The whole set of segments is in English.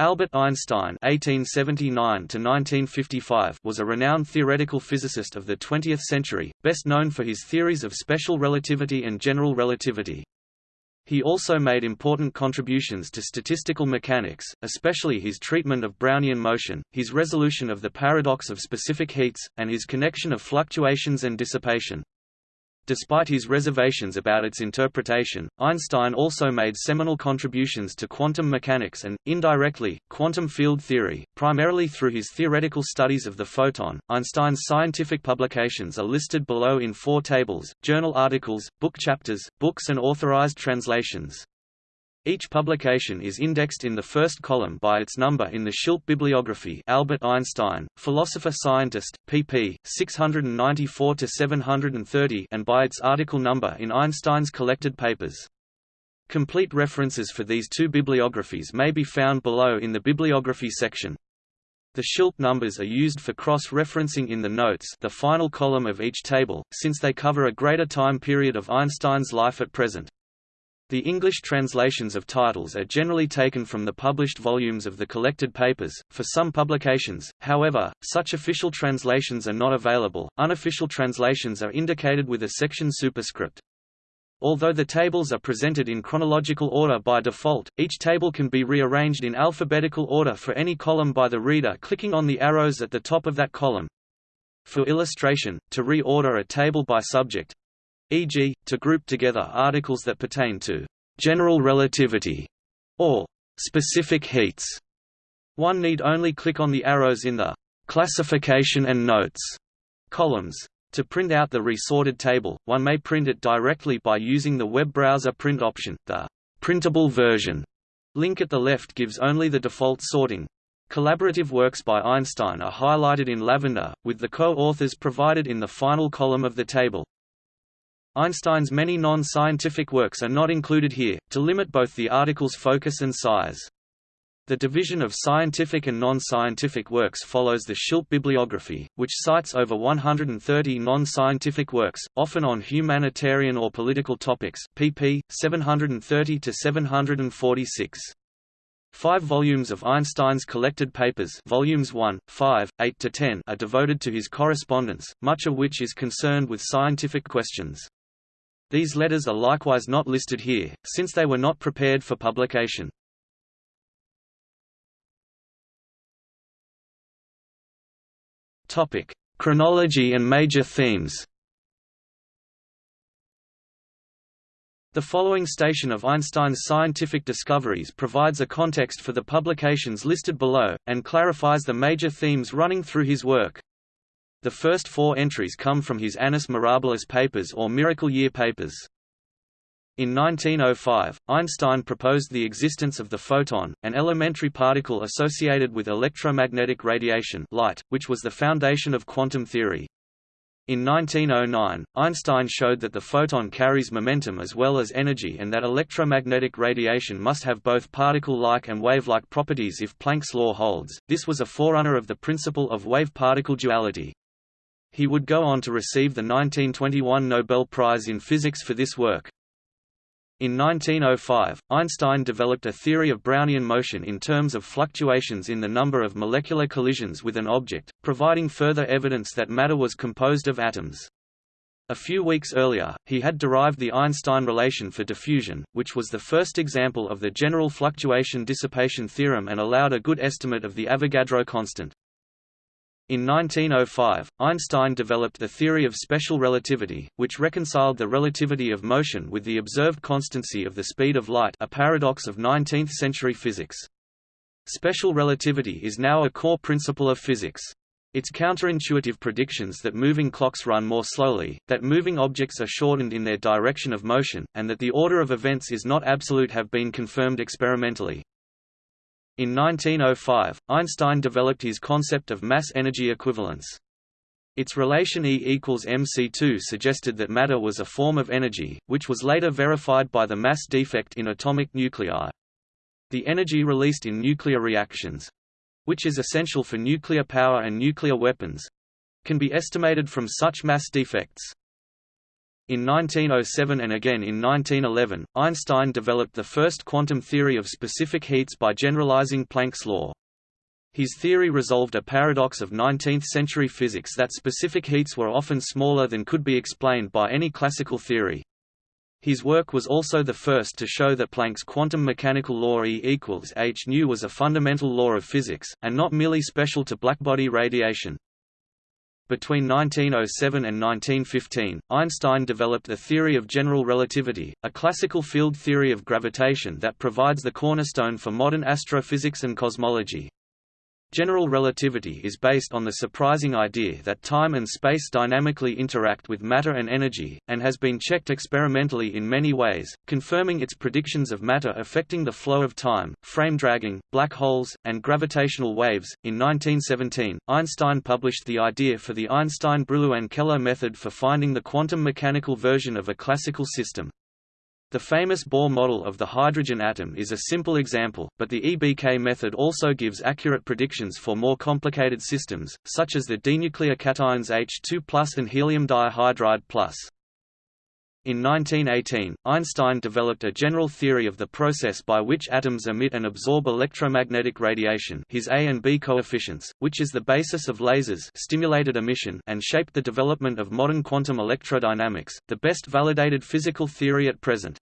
Albert Einstein (1879–1955) was a renowned theoretical physicist of the 20th century, best known for his theories of special relativity and general relativity. He also made important contributions to statistical mechanics, especially his treatment of Brownian motion, his resolution of the paradox of specific heats, and his connection of fluctuations and dissipation. Despite his reservations about its interpretation, Einstein also made seminal contributions to quantum mechanics and, indirectly, quantum field theory, primarily through his theoretical studies of the photon. Einstein's scientific publications are listed below in four tables journal articles, book chapters, books, and authorized translations. Each publication is indexed in the first column by its number in the Schilpp bibliography Albert Einstein, Philosopher-Scientist, pp. 694–730 and by its article number in Einstein's collected papers. Complete references for these two bibliographies may be found below in the bibliography section. The Schilpp numbers are used for cross-referencing in the notes the final column of each table, since they cover a greater time period of Einstein's life at present. The English translations of titles are generally taken from the published volumes of the collected papers. For some publications, however, such official translations are not available. Unofficial translations are indicated with a section superscript. Although the tables are presented in chronological order by default, each table can be rearranged in alphabetical order for any column by the reader clicking on the arrows at the top of that column. For illustration, to reorder a table by subject, e.g., to group together articles that pertain to general relativity or specific heats. One need only click on the arrows in the classification and notes columns. To print out the resorted table, one may print it directly by using the web browser print option. The printable version link at the left gives only the default sorting. Collaborative works by Einstein are highlighted in lavender, with the co-authors provided in the final column of the table. Einstein's many non-scientific works are not included here, to limit both the article's focus and size. The division of scientific and non-scientific works follows the Schilpp bibliography, which cites over 130 non-scientific works, often on humanitarian or political topics pp. 730–746. Five volumes of Einstein's collected papers volumes 1, 5, 8–10 are devoted to his correspondence, much of which is concerned with scientific questions. These letters are likewise not listed here, since they were not prepared for publication. Topic: Chronology and major themes. The following station of Einstein's scientific discoveries provides a context for the publications listed below, and clarifies the major themes running through his work. The first four entries come from his Annus Mirabilis papers or Miracle Year papers. In 1905, Einstein proposed the existence of the photon, an elementary particle associated with electromagnetic radiation light, which was the foundation of quantum theory. In 1909, Einstein showed that the photon carries momentum as well as energy and that electromagnetic radiation must have both particle-like and wave-like properties if Planck's law holds. This was a forerunner of the principle of wave-particle duality. He would go on to receive the 1921 Nobel Prize in Physics for this work. In 1905, Einstein developed a theory of Brownian motion in terms of fluctuations in the number of molecular collisions with an object, providing further evidence that matter was composed of atoms. A few weeks earlier, he had derived the Einstein relation for diffusion, which was the first example of the general fluctuation dissipation theorem and allowed a good estimate of the Avogadro constant. In 1905, Einstein developed the theory of special relativity, which reconciled the relativity of motion with the observed constancy of the speed of light a paradox of 19th-century physics. Special relativity is now a core principle of physics. Its counterintuitive predictions that moving clocks run more slowly, that moving objects are shortened in their direction of motion, and that the order of events is not absolute have been confirmed experimentally. In 1905, Einstein developed his concept of mass-energy equivalence. Its relation E equals mc2 suggested that matter was a form of energy, which was later verified by the mass defect in atomic nuclei. The energy released in nuclear reactions—which is essential for nuclear power and nuclear weapons—can be estimated from such mass defects. In 1907 and again in 1911, Einstein developed the first quantum theory of specific heats by generalizing Planck's law. His theory resolved a paradox of 19th-century physics that specific heats were often smaller than could be explained by any classical theory. His work was also the first to show that Planck's quantum mechanical law E equals h nu was a fundamental law of physics, and not merely special to blackbody radiation. Between 1907 and 1915, Einstein developed the theory of general relativity, a classical field theory of gravitation that provides the cornerstone for modern astrophysics and cosmology. General relativity is based on the surprising idea that time and space dynamically interact with matter and energy, and has been checked experimentally in many ways, confirming its predictions of matter affecting the flow of time, frame dragging, black holes, and gravitational waves. In 1917, Einstein published the idea for the Einstein-Brillouin-Keller method for finding the quantum mechanical version of a classical system. The famous Bohr model of the hydrogen atom is a simple example, but the EBK method also gives accurate predictions for more complicated systems, such as the dinuclear cations H2 and helium dihydride In 1918, Einstein developed a general theory of the process by which atoms emit and absorb electromagnetic radiation his A and B coefficients, which is the basis of lasers stimulated emission and shaped the development of modern quantum electrodynamics, the best validated physical theory at present.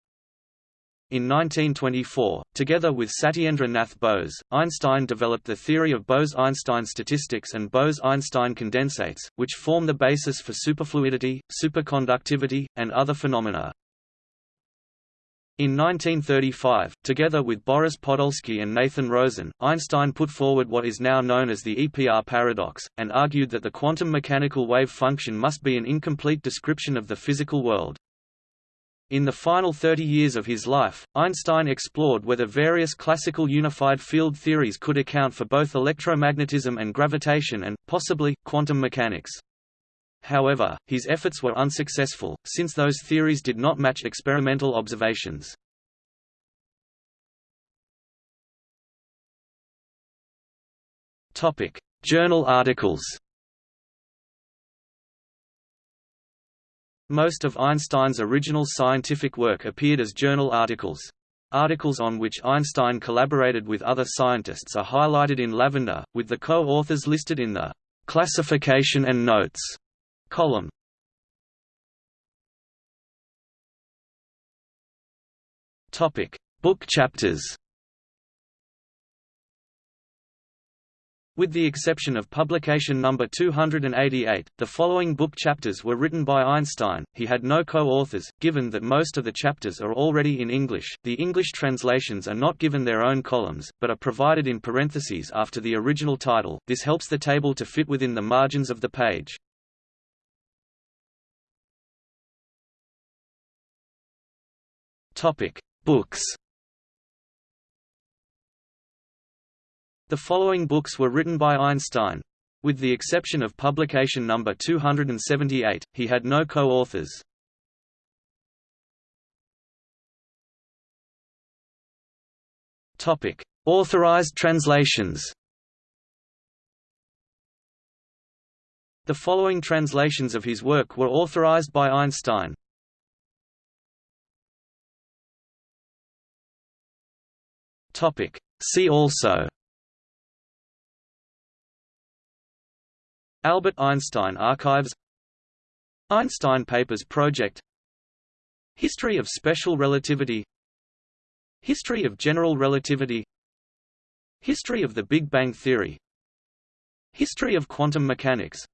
In 1924, together with Satyendra Nath Bose, Einstein developed the theory of Bose–Einstein statistics and Bose–Einstein condensates, which form the basis for superfluidity, superconductivity, and other phenomena. In 1935, together with Boris Podolsky and Nathan Rosen, Einstein put forward what is now known as the EPR paradox, and argued that the quantum mechanical wave function must be an incomplete description of the physical world. In the final 30 years of his life, Einstein explored whether various classical unified field theories could account for both electromagnetism and gravitation and, possibly, quantum mechanics. However, his efforts were unsuccessful, since those theories did not match experimental observations. Journal articles Most of Einstein's original scientific work appeared as journal articles. Articles on which Einstein collaborated with other scientists are highlighted in lavender, with the co-authors listed in the "'Classification and Notes' column. Book chapters With the exception of publication number 288, the following book chapters were written by Einstein. He had no co-authors, given that most of the chapters are already in English. The English translations are not given their own columns, but are provided in parentheses after the original title. This helps the table to fit within the margins of the page. Topic: Books The following books were written by Einstein. With the exception of publication number 278, he had no co-authors. Topic: Authorized translations. The following translations of his work were authorized by Einstein. Topic: See also Albert Einstein Archives Einstein Papers Project History of Special Relativity History of General Relativity History of the Big Bang Theory History of Quantum Mechanics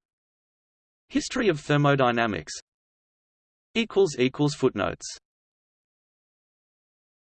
History of Thermodynamics Footnotes